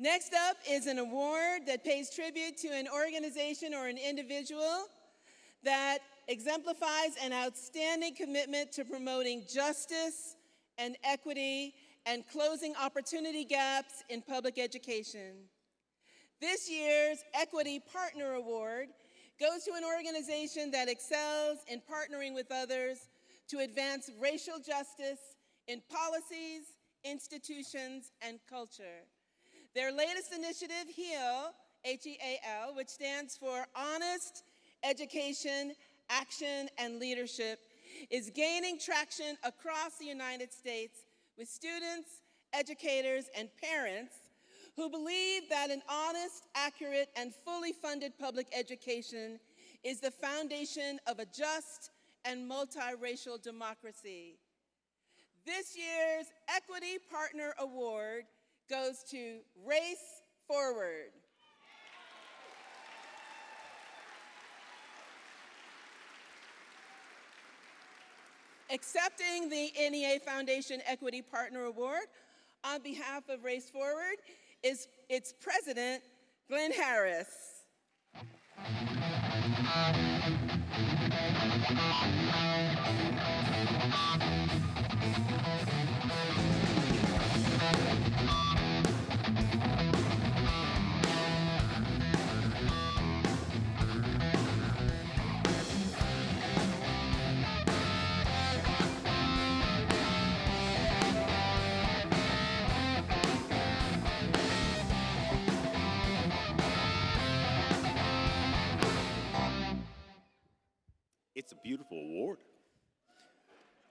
Next up is an award that pays tribute to an organization or an individual that exemplifies an outstanding commitment to promoting justice and equity and closing opportunity gaps in public education. This year's Equity Partner Award goes to an organization that excels in partnering with others to advance racial justice in policies, institutions, and culture. Their latest initiative, HEAL, H-E-A-L, which stands for Honest Education, Action, and Leadership, is gaining traction across the United States with students, educators, and parents who believe that an honest, accurate, and fully funded public education is the foundation of a just and multiracial democracy. This year's Equity Partner Award goes to Race Forward. Accepting the NEA Foundation Equity Partner Award on behalf of Race Forward is its president, Glenn Harris. It's a beautiful award.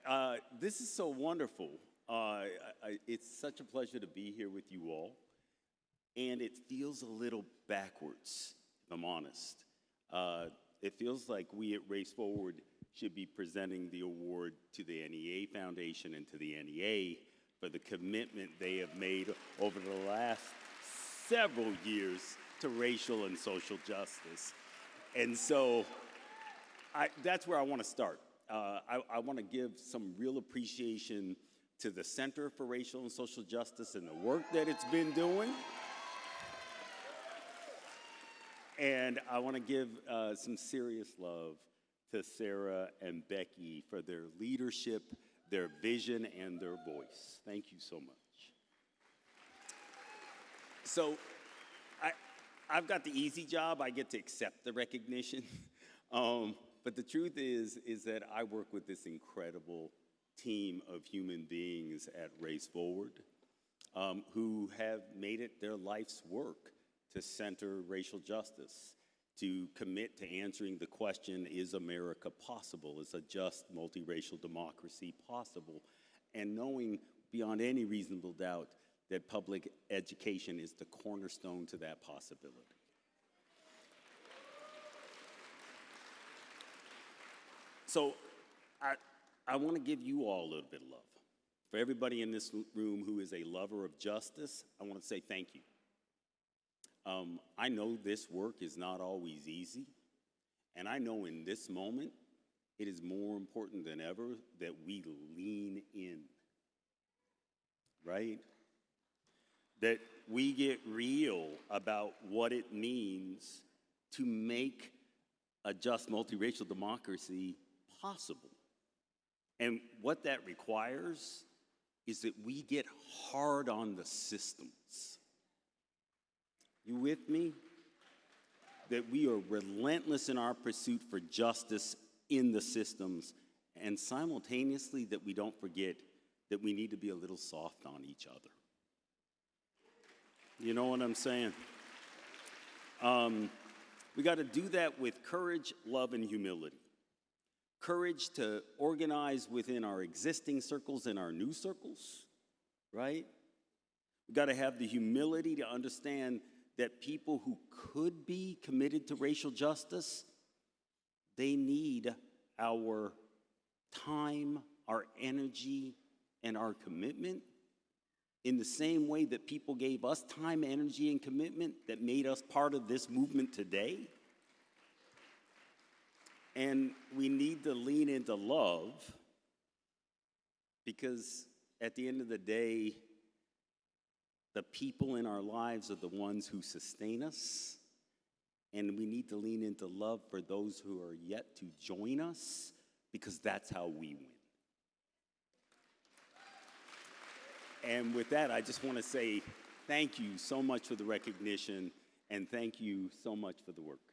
Uh, this is so wonderful. Uh, I, it's such a pleasure to be here with you all. And it feels a little backwards, if I'm honest. Uh, it feels like we at Race Forward should be presenting the award to the NEA Foundation and to the NEA for the commitment they have made over the last several years to racial and social justice. And so I, that's where I want to start. Uh, I, I want to give some real appreciation to the Center for Racial and Social Justice and the work that it's been doing. And I want to give uh, some serious love to Sarah and Becky for their leadership, their vision, and their voice. Thank you so much. So I, I've got the easy job. I get to accept the recognition. um, but the truth is, is that I work with this incredible team of human beings at Race Forward um, who have made it their life's work to center racial justice, to commit to answering the question, is America possible? Is a just multiracial democracy possible? And knowing beyond any reasonable doubt that public education is the cornerstone to that possibility. So I, I want to give you all a little bit of love. For everybody in this room who is a lover of justice, I want to say thank you. Um, I know this work is not always easy, and I know in this moment it is more important than ever that we lean in, right? That we get real about what it means to make a just multiracial democracy possible. And what that requires is that we get hard on the systems. You with me? That we are relentless in our pursuit for justice in the systems, and simultaneously that we don't forget that we need to be a little soft on each other. You know what I'm saying? Um, we got to do that with courage, love, and humility courage to organize within our existing circles and our new circles, right? We've got to have the humility to understand that people who could be committed to racial justice, they need our time, our energy, and our commitment in the same way that people gave us time, energy, and commitment that made us part of this movement today. And we need to lean into love because at the end of the day, The people in our lives are the ones who sustain us, and we need to lean into love for those who are yet to join us because that's how we win. And with that, I just want to say thank you so much for the recognition and thank you so much for the work.